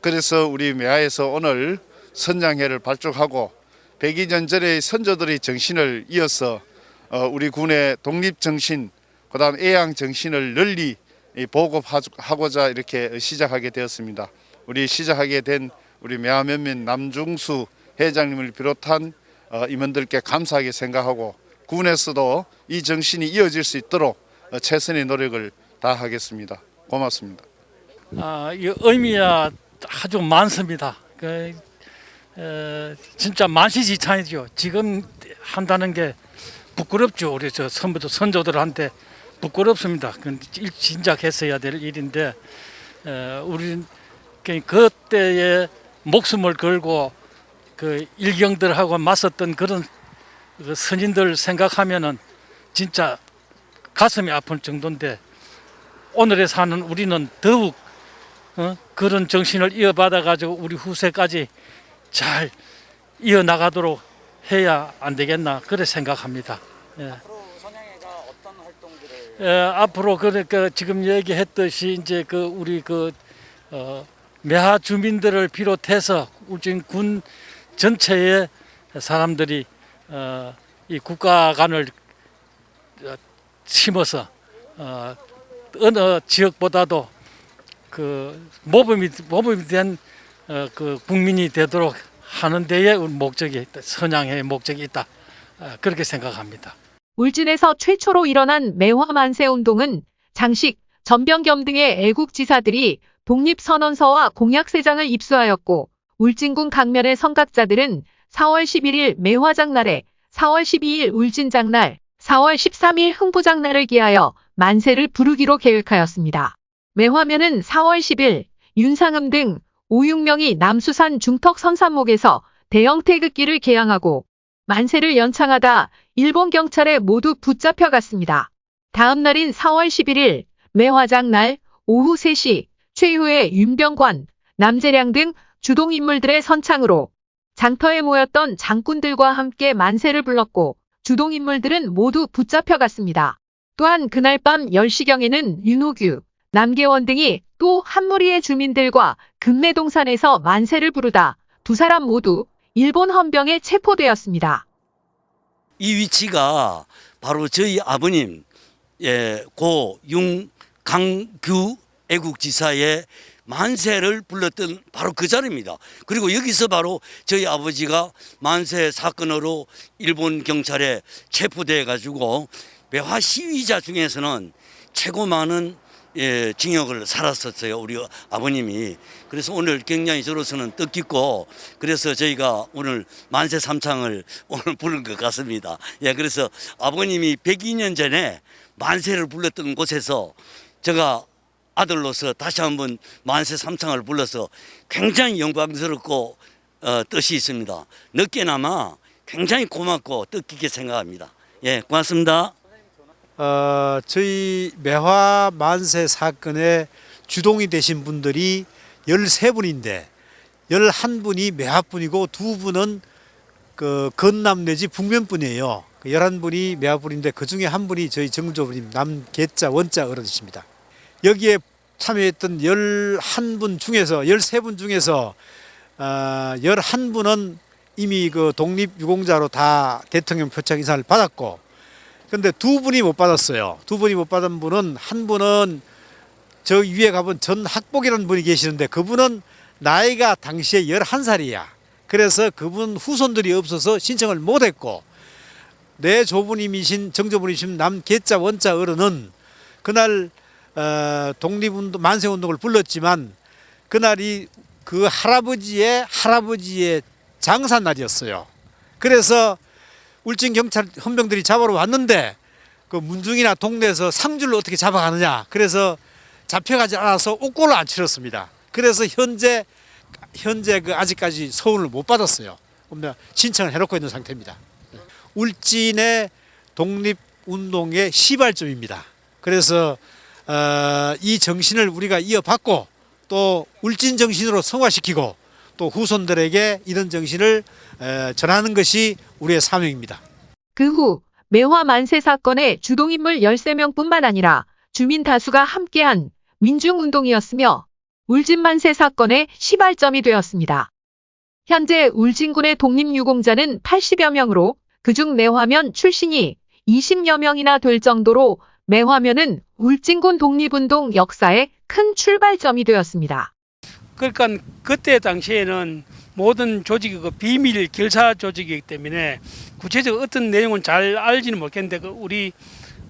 그래서 우리 매화에서 오늘 선양회를 발족하고 102년 전의 선조들의 정신을 이어서 어, 우리 군의 독립 정신, 그 다음 애양 정신을 널리 이 보급하고자 이렇게 시작하게 되었습니다. 우리 시작하게 된 우리 매화면면 남중수 회장님을 비롯한 어, 임원들께 감사하게 생각하고 군에서도 이 정신이 이어질 수 있도록 어, 최선의 노력을 다하겠습니다. 고맙습니다. 아, 이 의미가 아주 많습니다. 그, 에, 진짜 만시지찬이죠. 지금 한다는 게 부끄럽죠. 우리 저 선부도 선조들한테 부끄럽습니다. 그건 일- 진작 했어야 될 일인데 에, 우리 그때에 목숨을 걸고 그 일경들하고 맞섰던 그런 그 선인들 생각하면은 진짜 가슴이 아플 정도인데 오늘에 사는 우리는 더욱 어? 그런 정신을 이어받아 가지고 우리 후세까지 잘 이어나가도록 해야 안 되겠나 그래 생각합니다. 예. 예, 앞으로 그러니까 지금 얘기했듯이 이제 그 우리 그 어, 매하 주민들을 비롯해서 울진군 전체의 사람들이 어, 이 국가관을 어, 심어서 어, 어느 지역보다도 그 모범이 모범이 된 어, 그 국민이 되도록 하는 데에 목적이 있다. 선양의 목적이 있다. 어, 그렇게 생각합니다. 울진에서 최초로 일어난 매화 만세 운동은 장식, 전병겸 등의 애국지사들이 독립선언서와 공약세장을 입수하였고 울진군 강면의 선각자들은 4월 11일 매화장날에 4월 12일 울진장날, 4월 13일 흥부장날을 기하여 만세를 부르기로 계획하였습니다. 매화면은 4월 10일 윤상음 등 5, 6명이 남수산 중턱 선산목에서 대형 태극기를 개양하고 만세를 연창하다 일본 경찰에 모두 붙잡혀갔습니다. 다음 날인 4월 11일 매화장 날 오후 3시 최후의 윤병관, 남재량 등 주동인물들의 선창으로 장터에 모였던 장군들과 함께 만세를 불렀고 주동인물들은 모두 붙잡혀갔습니다. 또한 그날 밤 10시경에는 윤호규, 남계원 등이 또 한 무리의 주민들과 금내동산에서 만세를 부르다 두 사람 모두 일본 헌병에 체포되었습니다. 이 위치가 바로 저희 아버님 예, 고 융강규 애국지사의 만세를 불렀던 바로 그 자리입니다. 그리고 여기서 바로 저희 아버지가 만세 사건으로 일본 경찰에 체포돼 가지고 매화 시위자 중에서는 최고 많은 예, 징역을 살았었어요. 우리 아버님이. 그래서 오늘 굉장히 저로서는 뜻깊고 그래서 저희가 오늘 만세 삼창을 [laughs] 오늘 부른 것 같습니다. 예, 그래서 아버님이 102년 전에 만세를 불렀던 곳에서 제가 아들로서 다시 한번 만세 삼창을 불러서 굉장히 영광스럽고 어, 뜻이 있습니다. 늦게나마 굉장히 고맙고 뜻깊게 생각합니다. 예, 고맙습니다. 어, 저희 매화 만세 사건의 주동이 되신 분들이 13분인데 11분이 매화분이고 두 분은 그 건남 내지 북면분이에요. 그 11분이 매화분인데 그 중에 한 분이 저희 정조부님 남계자 원자 어른이십니다. 여기에 참여했던 11분 중에서 13분 중에서 어, 11분은 이미 그 독립유공자로 다 대통령 표창 인사를 받았고 근데 두 분이 못 받았어요. 두 분이 못 받은 분은 한 분은 저 위에 가본 전 학복이라는 분이 계시는데 그분은 나이가 당시에 11살이야. 그래서 그분 후손들이 없어서 신청을 못 했고 내 조부님이신 정조부님이신 남계자 원자 어른은 그날 어, 독립운동 만세운동을 불렀지만 그날이 그 할아버지의 할아버지의 장사 날이었어요. 그래서 울진 경찰 헌병들이 잡으러 왔는데 그 문중이나 동네에서 상주를 어떻게 잡아가느냐. 그래서 잡혀가지 않아서 옥고를 안 치렀습니다. 그래서 현재 현재 그 아직까지 서울을 못 받았어요. 신청을 해놓고 있는 상태입니다. 울진의 독립운동의 시발점입니다. 그래서 어, 이 정신을 우리가 이어받고 또 울진 정신으로 성화시키고 또 후손들에게 이런 정신을 에, 전하는 것이 우리의 사명입니다. 그 후 매화 만세 사건의 주동인물 13명뿐만 아니라 주민 다수가 함께한 민중운동이었으며 울진 만세 사건의 시발점이 되었습니다. 현재 울진군의 독립유공자는 80여 명으로 그중 매화면 출신이 20여 명이나 될 정도로 매 화면은 울진군 독립운동 역사의 큰 출발점이 되었습니다. 그러니까 그때 당시에는 모든 조직이 그 비밀 결사 조직이기 때문에 구체적 어떤 내용은 잘 알지는 못했는데 그 우리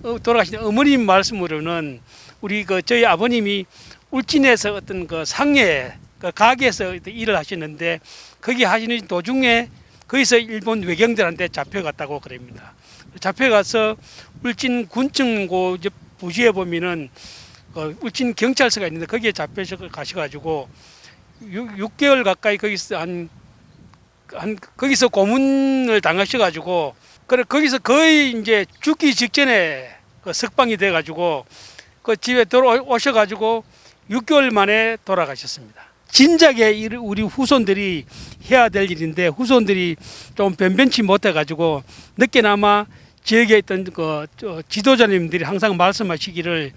어, 돌아가신 어머님 말씀으로는 우리 그 저희 아버님이 울진에서 어떤 그 상해 그 가게에서 일을 하시는데 거기 하시는 도중에 거기서 일본 외경들한테 잡혀갔다고 그럽니다. 잡혀가서 울진 군청고 부지에 보면은 그 울진 경찰서가 있는데 거기에 잡혀서 가셔가지고 6, 개월 가까이 거기서 한, 한 거기서 고문을 당하셔가지고 그래 거기서 거의 이제 죽기 직전에 그 석방이 돼가지고 그 집에 돌아오셔가지고 6개월 만에 돌아가셨습니다. 진작에 우리 후손들이 해야 될 일인데 후손들이 좀 변변치 못해가지고 늦게나마 지역에 있던 그 지도자님들이 항상 말씀하시기를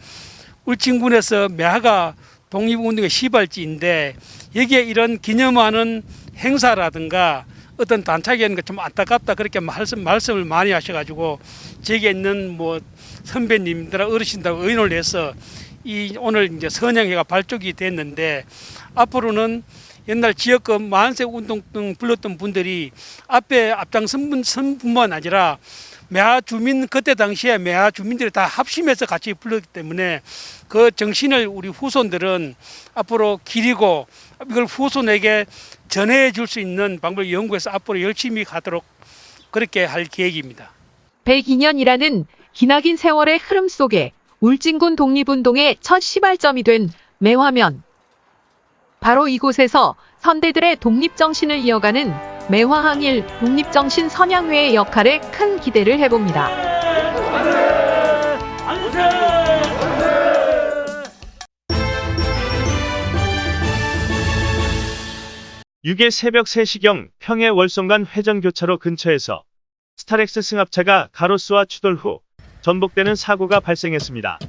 울진군에서 매화가 독립운동의 시발지인데 여기에 이런 기념하는 행사라든가 어떤 단착이 있는 좀 안타깝다 그렇게 말씀, 말씀을 많이 하셔가지고 저기에 있는 뭐 선배님들 어르신들 의논을 해서 이 오늘 이제 선양회가 발족이 됐는데 앞으로는 옛날 지역구 만세 운동 등 불렀던 분들이 앞에 앞장선 분뿐만 아니라 매화 주민 그때 당시에 매화 주민들이 다 합심해서 같이 불렀기 때문에 그 정신을 우리 후손들은 앞으로 기리고 이걸 후손에게 전해 줄 수 있는 방법을 연구해서 앞으로 열심히 가도록 그렇게 할 계획입니다. 102년이라는 기나긴 세월의 흐름 속에 울진군 독립운동의 첫 시발점이 된 매화면. 바로 이곳에서 선대들의 독립정신을 이어가는 매화항일 독립정신 선양회의 역할에 큰 기대를 해봅니다. 육일 새벽 3시경 평해 월송간 회전교차로 근처에서 스타렉스 승합차가 가로수와 추돌 후 전복되는 사고가 발생했습니다.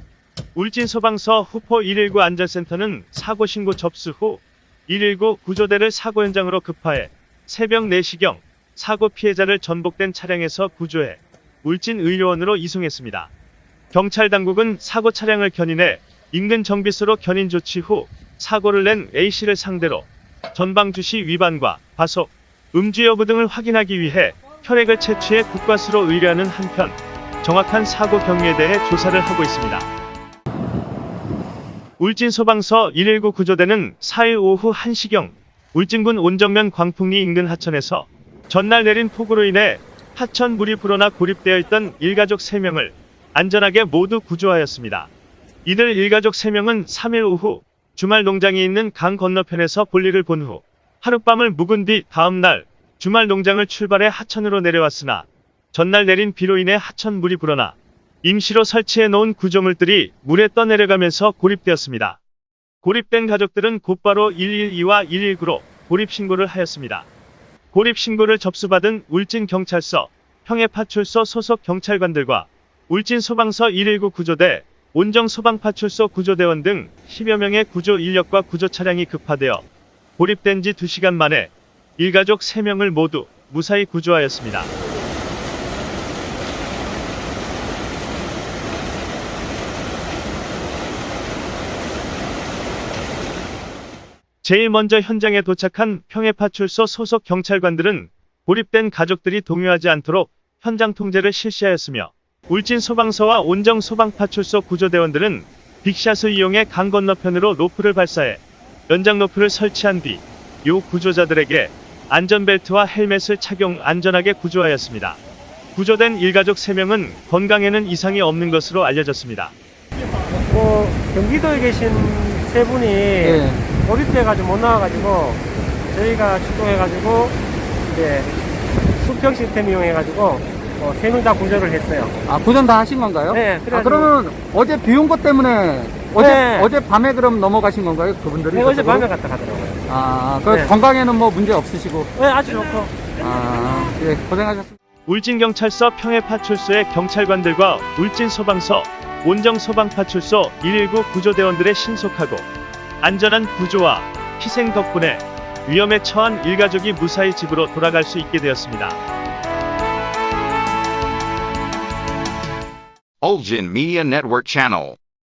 울진 소방서 후포 119 안전센터는 사고 신고 접수 후 119 구조대를 사고 현장으로 급파해 새벽 4시경 사고 피해자를 전복된 차량에서 구조해 울진 의료원으로 이송했습니다. 경찰 당국은 사고 차량을 견인해 인근 정비소로 견인 조치 후 사고를 낸 A씨를 상대로 전방 주시 위반과 과속, 음주 여부 등을 확인하기 위해 혈액을 채취해 국과수로 의뢰하는 한편 정확한 사고 경위에 대해 조사를 하고 있습니다. 울진 소방서 119 구조대는 4일 오후 1시경 울진군 온정면 광풍리 인근 하천에서 전날 내린 폭우로 인해 하천 물이 불어나 고립되어 있던 일가족 3명을 안전하게 모두 구조하였습니다. 이들 일가족 3명은 3일 오후 주말 농장이 있는 강 건너편에서 볼일을 본 후 하룻밤을 묵은 뒤 다음날 주말 농장을 출발해 하천으로 내려왔으나 전날 내린 비로 인해 하천 물이 불어나 임시로 설치해 놓은 구조물들이 물에 떠내려가면서 고립되었습니다. 고립된 가족들은 곧바로 112와 119로 고립 신고를 하였습니다. 고립 신고를 접수받은 울진 경찰서, 평해파출소 소속 경찰관들과 울진 소방서 119 구조대, 온정 소방파출소 구조대원 등 10여 명의 구조 인력과 구조 차량이 급파되어 고립된 지 2시간 만에 일가족 3명을 모두 무사히 구조하였습니다. 제일 먼저 현장에 도착한 평해파출소 소속 경찰관들은 고립된 가족들이 동요하지 않도록 현장 통제를 실시하였으며 울진 소방서와 온정 소방파출소 구조대원들은 빅샷을 이용해 강 건너편으로 로프를 발사해 연장 로프를 설치한 뒤 요 구조자들에게 안전벨트와 헬멧을 착용 안전하게 구조하였습니다. 구조된 일가족 3명은 건강에는 이상이 없는 것으로 알려졌습니다. 뭐 경기도에 계신 세 분이 고립돼가지고 못 나와가지고 저희가 출동해가지고 이제 수평 시스템 이용해가지고 어, 세명 다 구조를 했어요. 아 구전 다 하신 건가요? 네, 아, 그래가지고- 그러면 어제 비 온 것 때문에 어제 네. 어제 밤에 그럼 넘어가신 건가요? 그분들이? 네, 어제? 밤에 갔다 가더라고요. 아, 그 네. 건강에는 뭐 문제 없으시고. 네, 아주 좋고. 아, 예, 고생하셨습니다. 울진경찰서 평해파출소의 경찰관들과 울진소방서, 온정소방파출소 119 구조대원들의 신속하고 안전한 구조와 희생 덕분에 위험에 처한 일가족이 무사히 집으로 돌아갈 수 있게 되었습니다. Ulgin Media Network Channel.